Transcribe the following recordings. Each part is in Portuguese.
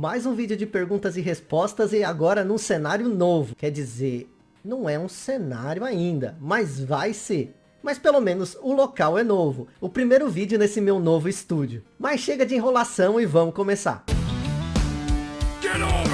Mais um vídeo de perguntas e respostas e agora num cenário novo. Quer dizer, não é um cenário ainda, mas vai ser. Mas pelo menos o local é novo. O primeiro vídeo nesse meu novo estúdio. Mas chega de enrolação e vamos começar. Get over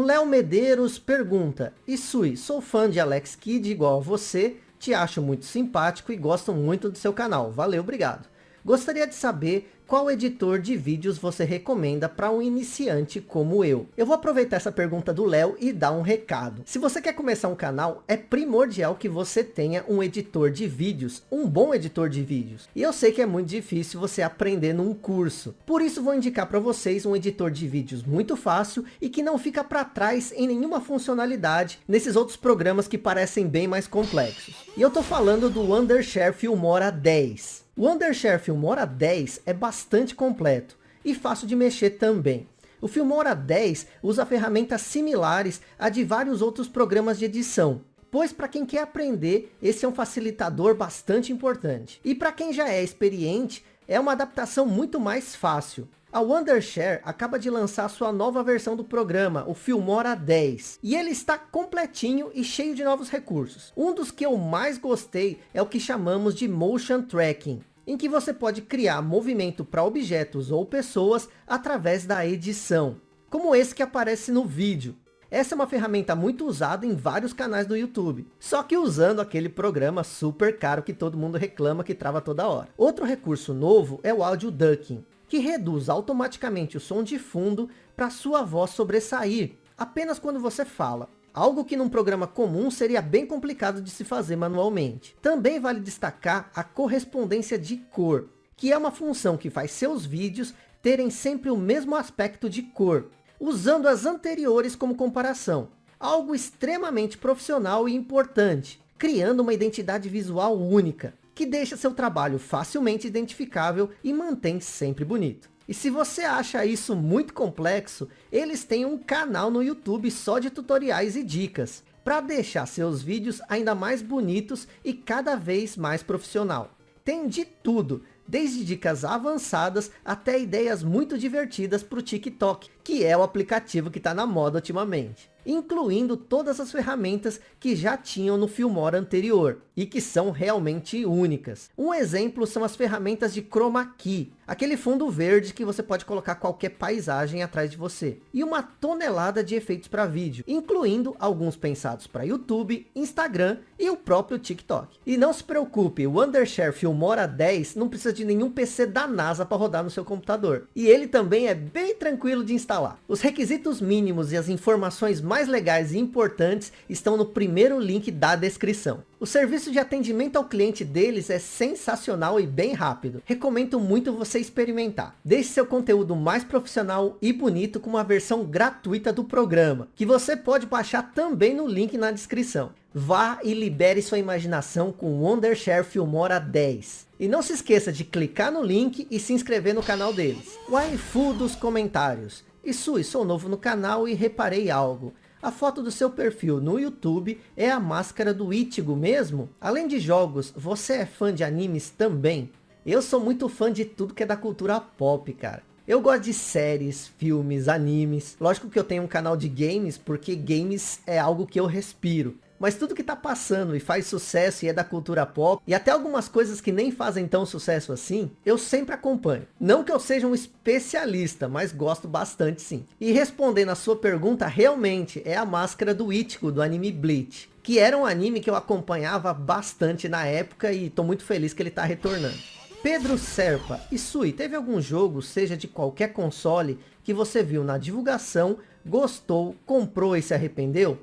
O Léo Medeiros pergunta, Isui, sou fã de Alex Kidd igual a você, te acho muito simpático e gosto muito do seu canal. Valeu, obrigado. Gostaria de saber qual editor de vídeos você recomenda para um iniciante como eu? Eu vou aproveitar essa pergunta do Léo e dar um recado. Se você quer começar um canal, é primordial que você tenha um editor de vídeos, um bom editor de vídeos. E eu sei que é muito difícil você aprender num curso. Por isso vou indicar para vocês um editor de vídeos muito fácil e que não fica para trás em nenhuma funcionalidade nesses outros programas que parecem bem mais complexos. E eu estou falando do Wondershare Filmora 10. O Wondershare Filmora 10 é bastante completo e fácil de mexer também. O Filmora 10 usa ferramentas similares a de vários outros programas de edição, pois para quem quer aprender, esse é um facilitador bastante importante. E para quem já é experiente, é uma adaptação muito mais fácil. A Wondershare acaba de lançar sua nova versão do programa, o Filmora 10. E ele está completinho e cheio de novos recursos. Um dos que eu mais gostei é o que chamamos de Motion Tracking em que você pode criar movimento para objetos ou pessoas através da edição, como esse que aparece no vídeo. Essa é uma ferramenta muito usada em vários canais do YouTube, só que usando aquele programa super caro que todo mundo reclama que trava toda hora. Outro recurso novo é o Audio Ducking, que reduz automaticamente o som de fundo para sua voz sobressair, apenas quando você fala. Algo que num programa comum seria bem complicado de se fazer manualmente. Também vale destacar a correspondência de cor, que é uma função que faz seus vídeos terem sempre o mesmo aspecto de cor, usando as anteriores como comparação. Algo extremamente profissional e importante, criando uma identidade visual única, que deixa seu trabalho facilmente identificável e mantém sempre bonito. E se você acha isso muito complexo, eles têm um canal no YouTube só de tutoriais e dicas, para deixar seus vídeos ainda mais bonitos e cada vez mais profissional. Tem de tudo, desde dicas avançadas até ideias muito divertidas para o TikTok, que é o aplicativo que está na moda ultimamente incluindo todas as ferramentas que já tinham no Filmora anterior, e que são realmente únicas. Um exemplo são as ferramentas de Chroma Key, aquele fundo verde que você pode colocar qualquer paisagem atrás de você, e uma tonelada de efeitos para vídeo, incluindo alguns pensados para YouTube, Instagram e o próprio TikTok. E não se preocupe, o Undershare Filmora 10 não precisa de nenhum PC da NASA para rodar no seu computador, e ele também é bem tranquilo de instalar. Os requisitos mínimos e as informações mais legais e importantes estão no primeiro link da descrição. O serviço de atendimento ao cliente deles é sensacional e bem rápido. Recomendo muito você experimentar. Deixe seu conteúdo mais profissional e bonito com uma versão gratuita do programa, que você pode baixar também no link na descrição. Vá e libere sua imaginação com o Wondershare Filmora 10. E não se esqueça de clicar no link e se inscrever no canal deles. Waifu dos comentários. Isui, sou novo no canal e reparei algo. A foto do seu perfil no YouTube é a máscara do Ichigo mesmo? Além de jogos, você é fã de animes também? Eu sou muito fã de tudo que é da cultura pop, cara. Eu gosto de séries, filmes, animes. Lógico que eu tenho um canal de games, porque games é algo que eu respiro mas tudo que tá passando e faz sucesso e é da cultura pop, e até algumas coisas que nem fazem tão sucesso assim, eu sempre acompanho. Não que eu seja um especialista, mas gosto bastante sim. E respondendo a sua pergunta, realmente é a máscara do Ichigo do anime Bleach. Que era um anime que eu acompanhava bastante na época e tô muito feliz que ele tá retornando. Pedro Serpa, e Sui, teve algum jogo, seja de qualquer console, que você viu na divulgação, gostou, comprou e se arrependeu?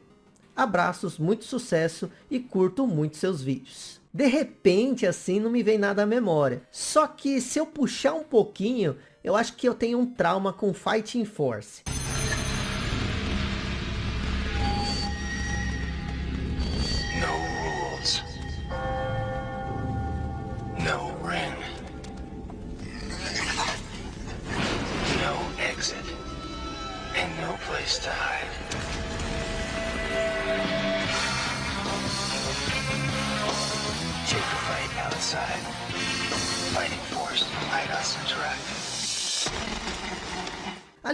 Abraços, muito sucesso e curto muito seus vídeos. De repente, assim, não me vem nada à memória. Só que se eu puxar um pouquinho, eu acho que eu tenho um trauma com Fighting Force.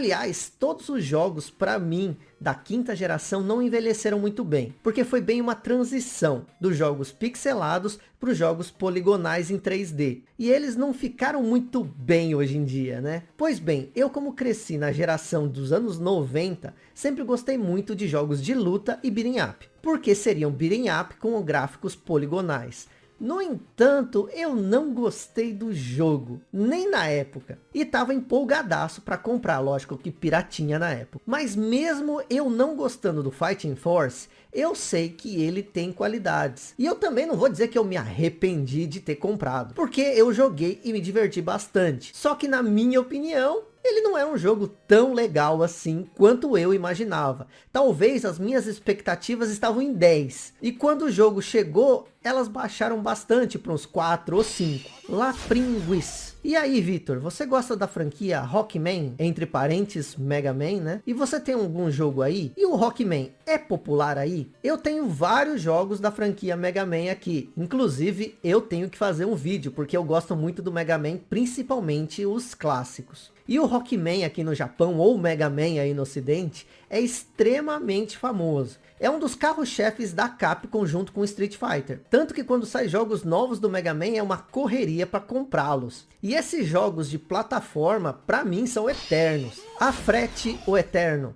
Aliás, todos os jogos, para mim, da quinta geração não envelheceram muito bem, porque foi bem uma transição dos jogos pixelados para os jogos poligonais em 3D. E eles não ficaram muito bem hoje em dia, né? Pois bem, eu como cresci na geração dos anos 90, sempre gostei muito de jogos de luta e beat'em up, porque seriam beat'em up com gráficos poligonais. No entanto, eu não gostei do jogo, nem na época. E tava empolgadaço para comprar, lógico que piratinha na época. Mas mesmo eu não gostando do Fighting Force, eu sei que ele tem qualidades. E eu também não vou dizer que eu me arrependi de ter comprado, porque eu joguei e me diverti bastante. Só que na minha opinião, ele não é um jogo tão legal assim quanto eu imaginava. Talvez as minhas expectativas estavam em 10. E quando o jogo chegou, elas baixaram bastante para uns 4 ou 5. La Pringuis. E aí, Vitor, você gosta da franquia Rockman, entre parênteses Mega Man, né? E você tem algum jogo aí? E o Rockman é popular aí? Eu tenho vários jogos da franquia Mega Man aqui. Inclusive, eu tenho que fazer um vídeo, porque eu gosto muito do Mega Man, principalmente os clássicos. E o Rockman aqui no Japão, ou Mega Man aí no ocidente, é extremamente famoso. É um dos carros-chefes da Capcom junto com Street Fighter. Tanto que quando sai jogos novos do Mega Man é uma correria para comprá-los. E esses jogos de plataforma, para mim, são eternos. A frete o eterno.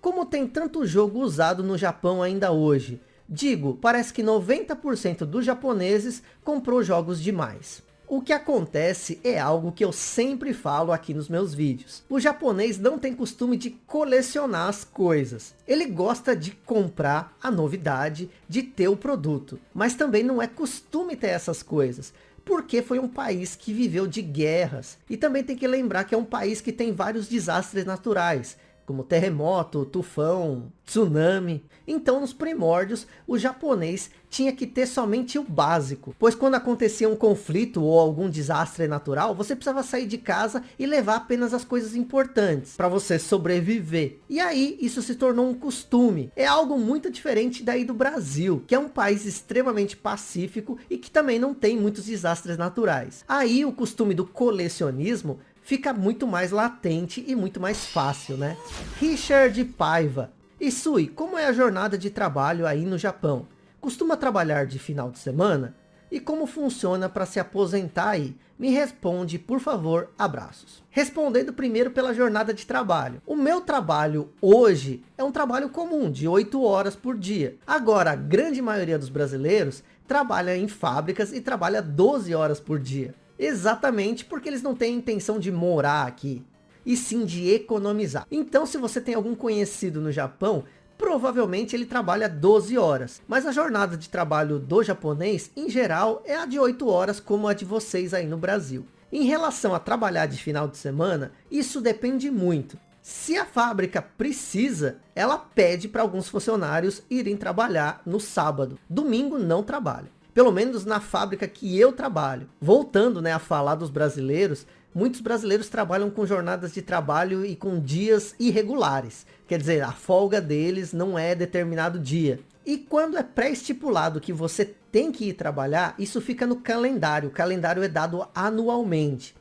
Como tem tanto jogo usado no Japão ainda hoje? Digo, parece que 90% dos japoneses comprou jogos demais. O que acontece é algo que eu sempre falo aqui nos meus vídeos. O japonês não tem costume de colecionar as coisas. Ele gosta de comprar a novidade, de ter o produto. Mas também não é costume ter essas coisas porque foi um país que viveu de guerras. E também tem que lembrar que é um país que tem vários desastres naturais como terremoto, tufão, tsunami. Então nos primórdios o japonês tinha que ter somente o básico, pois quando acontecia um conflito ou algum desastre natural, você precisava sair de casa e levar apenas as coisas importantes para você sobreviver. E aí isso se tornou um costume. É algo muito diferente daí do Brasil, que é um país extremamente pacífico e que também não tem muitos desastres naturais. Aí o costume do colecionismo fica muito mais latente e muito mais fácil, né? Richard Paiva. E Sui, como é a jornada de trabalho aí no Japão? Costuma trabalhar de final de semana? E como funciona para se aposentar aí? Me responde, por favor, abraços. Respondendo primeiro pela jornada de trabalho. O meu trabalho hoje é um trabalho comum, de 8 horas por dia. Agora, a grande maioria dos brasileiros trabalha em fábricas e trabalha 12 horas por dia. Exatamente porque eles não têm intenção de morar aqui, e sim de economizar. Então se você tem algum conhecido no Japão, provavelmente ele trabalha 12 horas. Mas a jornada de trabalho do japonês, em geral, é a de 8 horas como a de vocês aí no Brasil. Em relação a trabalhar de final de semana, isso depende muito. Se a fábrica precisa, ela pede para alguns funcionários irem trabalhar no sábado. Domingo não trabalha pelo menos na fábrica que eu trabalho. Voltando né, a falar dos brasileiros, muitos brasileiros trabalham com jornadas de trabalho e com dias irregulares. Quer dizer, a folga deles não é determinado dia. E quando é pré-estipulado que você tem que ir trabalhar, isso fica no calendário. O calendário é dado anualmente.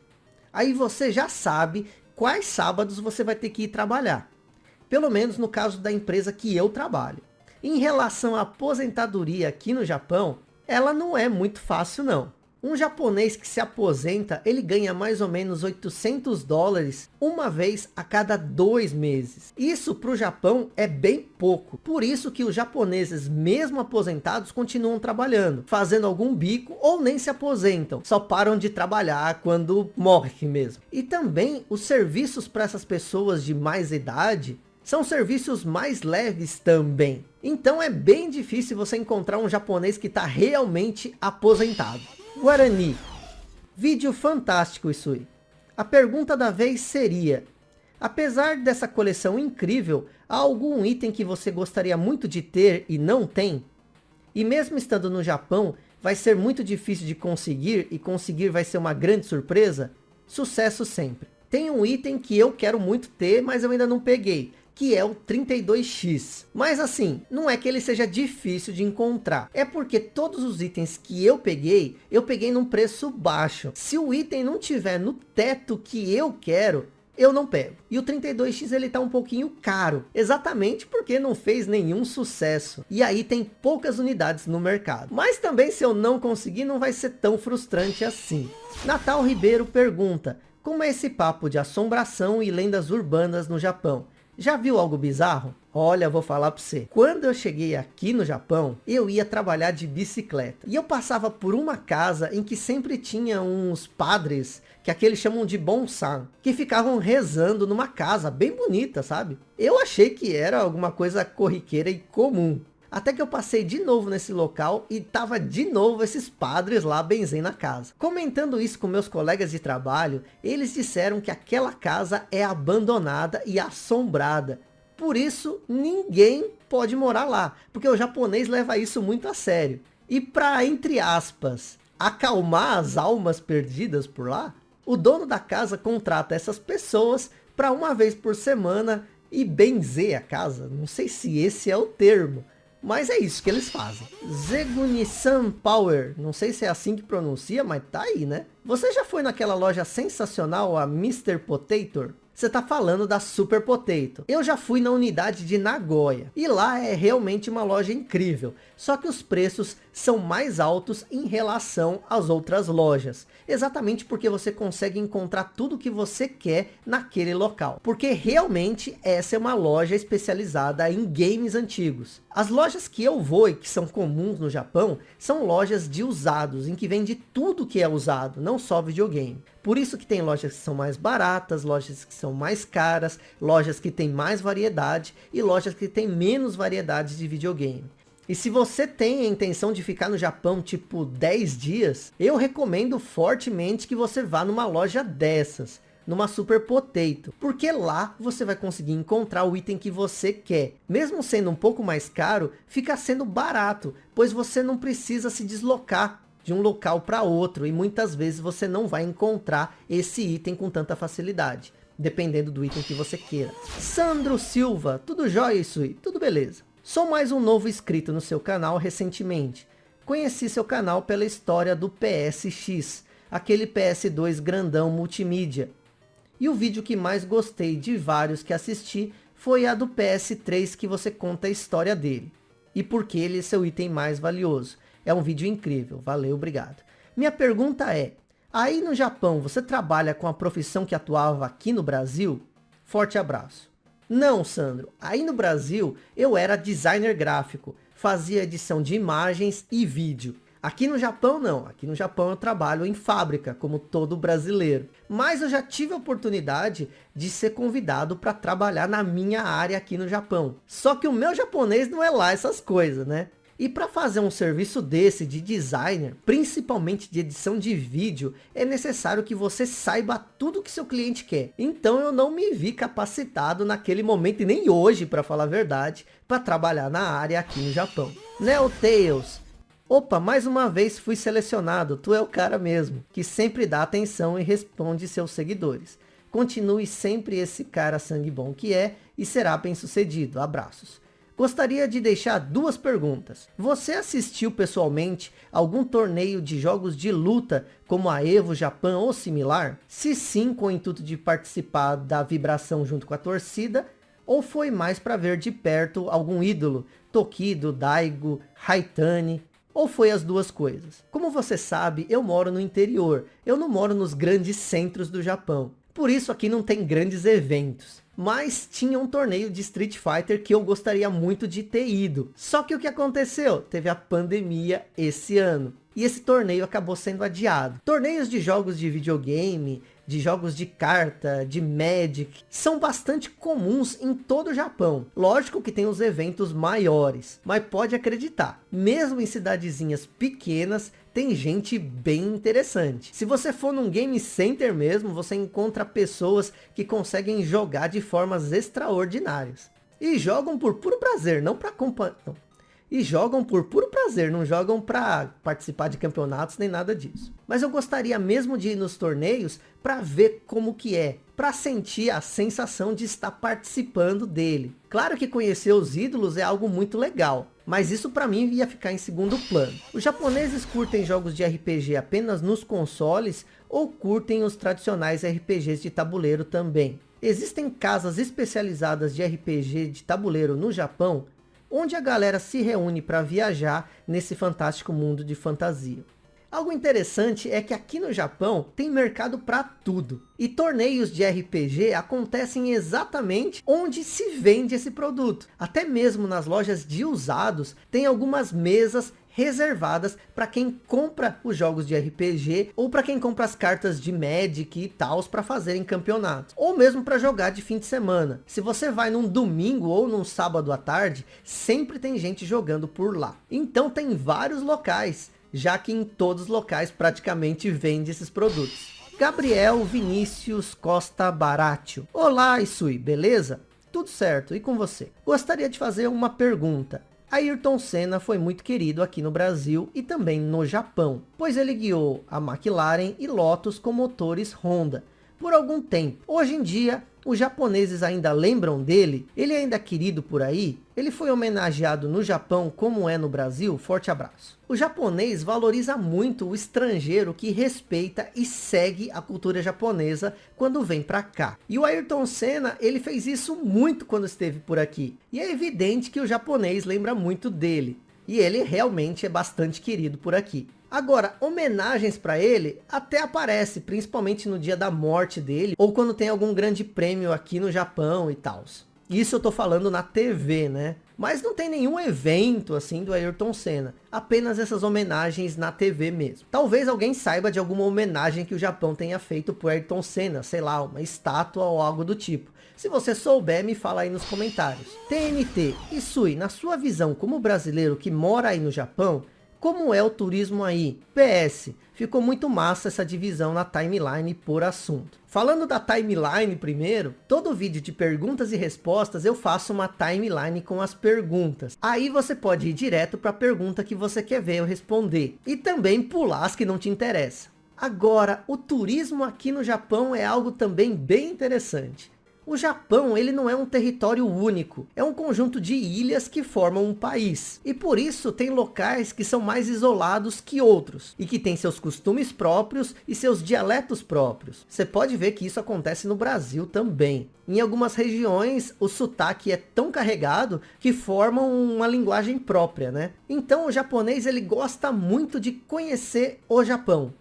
Aí você já sabe quais sábados você vai ter que ir trabalhar. Pelo menos no caso da empresa que eu trabalho. Em relação à aposentadoria aqui no Japão, ela não é muito fácil não. Um japonês que se aposenta, ele ganha mais ou menos 800 dólares uma vez a cada dois meses. Isso para o Japão é bem pouco. Por isso que os japoneses, mesmo aposentados, continuam trabalhando, fazendo algum bico ou nem se aposentam. Só param de trabalhar quando morre mesmo. E também os serviços para essas pessoas de mais idade são serviços mais leves também. Então é bem difícil você encontrar um japonês que está realmente aposentado. Guarani. Vídeo fantástico aí. A pergunta da vez seria, apesar dessa coleção incrível, há algum item que você gostaria muito de ter e não tem? E mesmo estando no Japão, vai ser muito difícil de conseguir e conseguir vai ser uma grande surpresa? Sucesso sempre. Tem um item que eu quero muito ter, mas eu ainda não peguei, que é o 32X. Mas assim, não é que ele seja difícil de encontrar. É porque todos os itens que eu peguei, eu peguei num preço baixo. Se o item não tiver no teto que eu quero, eu não pego. E o 32X ele tá um pouquinho caro, exatamente porque não fez nenhum sucesso. E aí tem poucas unidades no mercado. Mas também se eu não conseguir, não vai ser tão frustrante assim. Natal Ribeiro pergunta, como é esse papo de assombração e lendas urbanas no Japão? Já viu algo bizarro? Olha, vou falar para você. Quando eu cheguei aqui no Japão, eu ia trabalhar de bicicleta. E eu passava por uma casa em que sempre tinha uns padres, que aqueles chamam de bonsan, que ficavam rezando numa casa bem bonita, sabe? Eu achei que era alguma coisa corriqueira e comum. Até que eu passei de novo nesse local e tava de novo esses padres lá benzendo na casa. Comentando isso com meus colegas de trabalho, eles disseram que aquela casa é abandonada e assombrada. Por isso, ninguém pode morar lá, porque o japonês leva isso muito a sério. E para, entre aspas, acalmar as almas perdidas por lá, o dono da casa contrata essas pessoas para uma vez por semana e benzer a casa. Não sei se esse é o termo mas é isso que eles fazem. Zegunisan Power. Não sei se é assim que pronuncia, mas tá aí, né? Você já foi naquela loja sensacional, a Mr. Potato? Você tá falando da Super Potato. Eu já fui na unidade de Nagoya. E lá é realmente uma loja incrível. Só que os preços são mais altos em relação às outras lojas. Exatamente porque você consegue encontrar tudo que você quer naquele local. Porque realmente essa é uma loja especializada em games antigos. As lojas que eu vou e que são comuns no Japão, são lojas de usados, em que vende tudo que é usado, não só videogame. Por isso que tem lojas que são mais baratas, lojas que são mais caras, lojas que têm mais variedade e lojas que têm menos variedade de videogame. E se você tem a intenção de ficar no Japão tipo 10 dias, eu recomendo fortemente que você vá numa loja dessas, numa Super Potato, porque lá você vai conseguir encontrar o item que você quer. Mesmo sendo um pouco mais caro, fica sendo barato, pois você não precisa se deslocar de um local para outro e muitas vezes você não vai encontrar esse item com tanta facilidade, dependendo do item que você queira. Sandro Silva, tudo jóia isso aí? Tudo beleza. Sou mais um novo inscrito no seu canal recentemente. Conheci seu canal pela história do PSX, aquele PS2 grandão multimídia. E o vídeo que mais gostei de vários que assisti foi a do PS3 que você conta a história dele. E porque ele é seu item mais valioso. É um vídeo incrível, valeu, obrigado. Minha pergunta é, aí no Japão você trabalha com a profissão que atuava aqui no Brasil? Forte abraço. Não, Sandro. Aí no Brasil, eu era designer gráfico. Fazia edição de imagens e vídeo. Aqui no Japão não, aqui no Japão eu trabalho em fábrica, como todo brasileiro. Mas eu já tive a oportunidade de ser convidado para trabalhar na minha área aqui no Japão. Só que o meu japonês não é lá essas coisas, né? E para fazer um serviço desse de designer, principalmente de edição de vídeo, é necessário que você saiba tudo que seu cliente quer. Então eu não me vi capacitado naquele momento e nem hoje, para falar a verdade, para trabalhar na área aqui no Japão. Neotails. Opa, mais uma vez fui selecionado, tu é o cara mesmo, que sempre dá atenção e responde seus seguidores. Continue sempre esse cara sangue bom que é e será bem sucedido. Abraços. Gostaria de deixar duas perguntas. Você assistiu pessoalmente algum torneio de jogos de luta como a Evo Japan ou similar? Se sim, com o intuito de participar da vibração junto com a torcida, ou foi mais para ver de perto algum ídolo, Tokido, Daigo, Haitani, ou foi as duas coisas? Como você sabe, eu moro no interior, eu não moro nos grandes centros do Japão. Por isso aqui não tem grandes eventos mas tinha um torneio de Street Fighter que eu gostaria muito de ter ido. Só que o que aconteceu? Teve a pandemia esse ano. E esse torneio acabou sendo adiado. Torneios de jogos de videogame, de jogos de carta, de Magic, são bastante comuns em todo o Japão. Lógico que tem os eventos maiores, mas pode acreditar, mesmo em cidadezinhas pequenas, tem gente bem interessante. Se você for num game center mesmo, você encontra pessoas que conseguem jogar de formas extraordinárias. E jogam por puro prazer, não para acompanhar e jogam por puro prazer, não jogam para participar de campeonatos nem nada disso. Mas eu gostaria mesmo de ir nos torneios para ver como que é, para sentir a sensação de estar participando dele. Claro que conhecer os ídolos é algo muito legal, mas isso para mim ia ficar em segundo plano. Os japoneses curtem jogos de RPG apenas nos consoles ou curtem os tradicionais RPGs de tabuleiro também. Existem casas especializadas de RPG de tabuleiro no Japão onde a galera se reúne para viajar nesse fantástico mundo de fantasia. Algo interessante é que aqui no Japão tem mercado para tudo. E torneios de RPG acontecem exatamente onde se vende esse produto. Até mesmo nas lojas de usados tem algumas mesas reservadas para quem compra os jogos de RPG ou para quem compra as cartas de Magic e tals para fazer em campeonatos. Ou mesmo para jogar de fim de semana. Se você vai num domingo ou num sábado à tarde, sempre tem gente jogando por lá. Então tem vários locais, já que em todos os locais praticamente vende esses produtos. Gabriel Vinícius Costa Baratio. Olá, Isui, beleza? Tudo certo, e com você? Gostaria de fazer uma pergunta. Ayrton Senna foi muito querido aqui no Brasil e também no Japão, pois ele guiou a McLaren e Lotus com motores Honda por algum tempo. Hoje em dia, os japoneses ainda lembram dele? Ele é ainda querido por aí? Ele foi homenageado no Japão como é no Brasil? Forte abraço. O japonês valoriza muito o estrangeiro que respeita e segue a cultura japonesa quando vem para cá. E o Ayrton Senna, ele fez isso muito quando esteve por aqui. E é evidente que o japonês lembra muito dele. E ele realmente é bastante querido por aqui. Agora, homenagens para ele até aparece, principalmente no dia da morte dele, ou quando tem algum grande prêmio aqui no Japão e tal. Isso eu tô falando na TV, né? Mas não tem nenhum evento assim do Ayrton Senna. Apenas essas homenagens na TV mesmo. Talvez alguém saiba de alguma homenagem que o Japão tenha feito pro Ayrton Senna. Sei lá, uma estátua ou algo do tipo. Se você souber, me fala aí nos comentários. TNT, Isui, na sua visão como brasileiro que mora aí no Japão, como é o turismo aí? PS, ficou muito massa essa divisão na timeline por assunto. Falando da timeline primeiro, todo vídeo de perguntas e respostas eu faço uma timeline com as perguntas. Aí você pode ir direto para a pergunta que você quer ver eu responder. E também pular as que não te interessam. Agora, o turismo aqui no Japão é algo também bem interessante. O Japão ele não é um território único, é um conjunto de ilhas que formam um país. E por isso tem locais que são mais isolados que outros, e que têm seus costumes próprios e seus dialetos próprios. Você pode ver que isso acontece no Brasil também. Em algumas regiões, o sotaque é tão carregado que formam uma linguagem própria, né? Então o japonês ele gosta muito de conhecer o Japão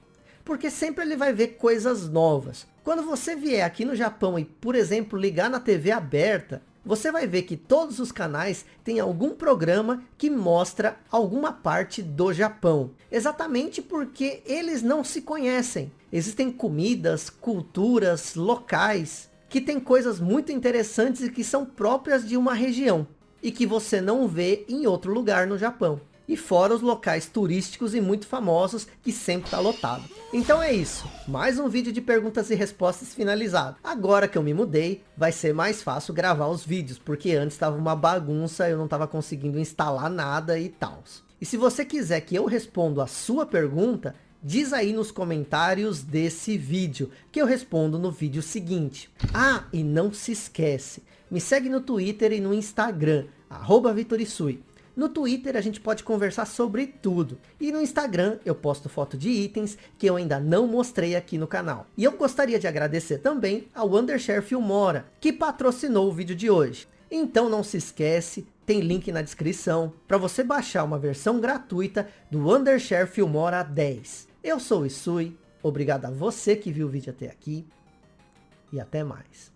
porque sempre ele vai ver coisas novas. Quando você vier aqui no Japão e, por exemplo, ligar na TV aberta, você vai ver que todos os canais têm algum programa que mostra alguma parte do Japão. Exatamente porque eles não se conhecem. Existem comidas, culturas, locais, que têm coisas muito interessantes e que são próprias de uma região. E que você não vê em outro lugar no Japão e fora os locais turísticos e muito famosos que sempre está lotado. Então é isso, mais um vídeo de perguntas e respostas finalizado. Agora que eu me mudei, vai ser mais fácil gravar os vídeos, porque antes estava uma bagunça, eu não estava conseguindo instalar nada e tal. E se você quiser que eu responda a sua pergunta, diz aí nos comentários desse vídeo, que eu respondo no vídeo seguinte. Ah, e não se esquece, me segue no Twitter e no Instagram, arroba Vitorisui. No Twitter a gente pode conversar sobre tudo. E no Instagram eu posto foto de itens que eu ainda não mostrei aqui no canal. E eu gostaria de agradecer também ao Undershare Filmora, que patrocinou o vídeo de hoje. Então não se esquece, tem link na descrição para você baixar uma versão gratuita do Undershare Filmora 10. Eu sou o Isui, obrigado a você que viu o vídeo até aqui e até mais.